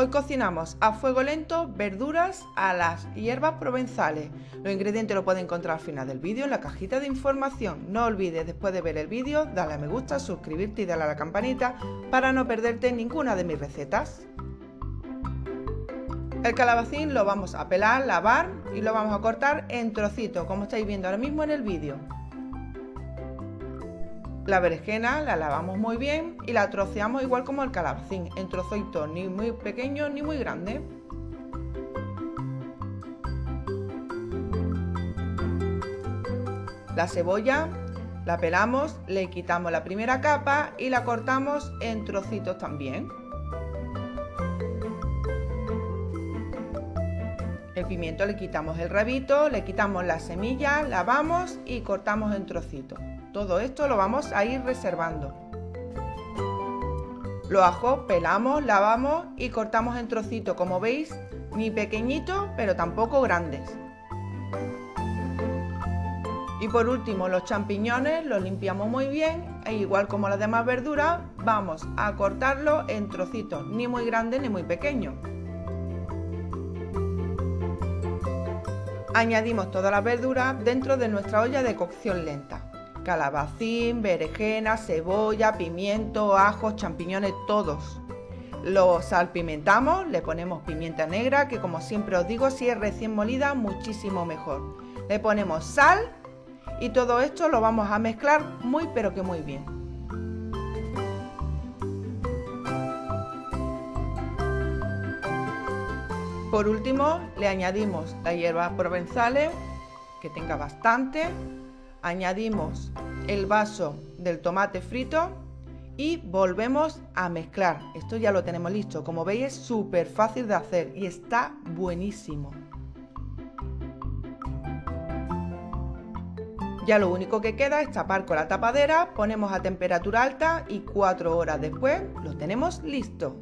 Hoy cocinamos a fuego lento verduras a las hierbas provenzales. Los ingredientes lo pueden encontrar al final del vídeo en la cajita de información. No olvides después de ver el vídeo darle a me gusta, suscribirte y darle a la campanita para no perderte ninguna de mis recetas. El calabacín lo vamos a pelar, lavar y lo vamos a cortar en trocitos como estáis viendo ahora mismo en el vídeo. La berenjena la lavamos muy bien y la troceamos igual como el calabacín, en trocitos ni muy pequeños ni muy grandes. La cebolla la pelamos, le quitamos la primera capa y la cortamos en trocitos también. El pimiento le quitamos el rabito, le quitamos la semilla, lavamos y cortamos en trocitos. Todo esto lo vamos a ir reservando. Los ajos pelamos, lavamos y cortamos en trocitos, como veis, ni pequeñitos, pero tampoco grandes. Y por último, los champiñones los limpiamos muy bien e igual como las demás verduras, vamos a cortarlos en trocitos, ni muy grandes ni muy pequeños. Añadimos todas las verduras dentro de nuestra olla de cocción lenta calabacín, berenjena, cebolla, pimiento, ajos, champiñones, todos. Los salpimentamos, le ponemos pimienta negra, que como siempre os digo, si es recién molida, muchísimo mejor. Le ponemos sal y todo esto lo vamos a mezclar muy pero que muy bien. Por último, le añadimos las hierbas provenzales, que tenga bastante, añadimos el vaso del tomate frito y volvemos a mezclar. Esto ya lo tenemos listo. Como veis es súper fácil de hacer y está buenísimo. Ya lo único que queda es tapar con la tapadera, ponemos a temperatura alta y cuatro horas después lo tenemos listo.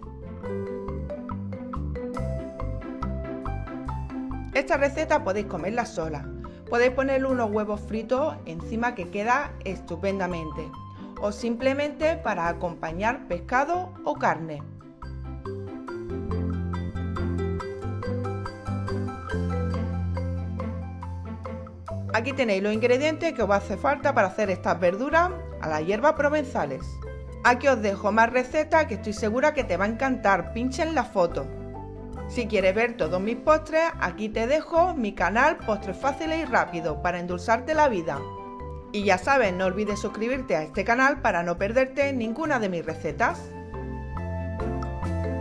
Esta receta podéis comerla sola, Podéis ponerle unos huevos fritos encima que queda estupendamente o simplemente para acompañar pescado o carne. Aquí tenéis los ingredientes que os hacer falta para hacer estas verduras a las hierbas provenzales. Aquí os dejo más recetas que estoy segura que te va a encantar, pinchen la foto. Si quieres ver todos mis postres, aquí te dejo mi canal Postres Fáciles y Rápidos para endulzarte la vida. Y ya sabes, no olvides suscribirte a este canal para no perderte ninguna de mis recetas.